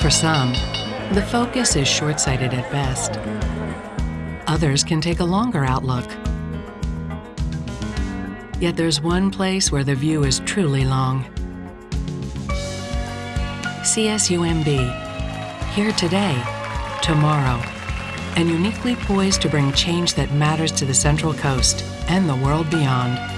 For some, the focus is short-sighted at best. Others can take a longer outlook. Yet there's one place where the view is truly long. CSUMB, here today, tomorrow, and uniquely poised to bring change that matters to the Central Coast and the world beyond.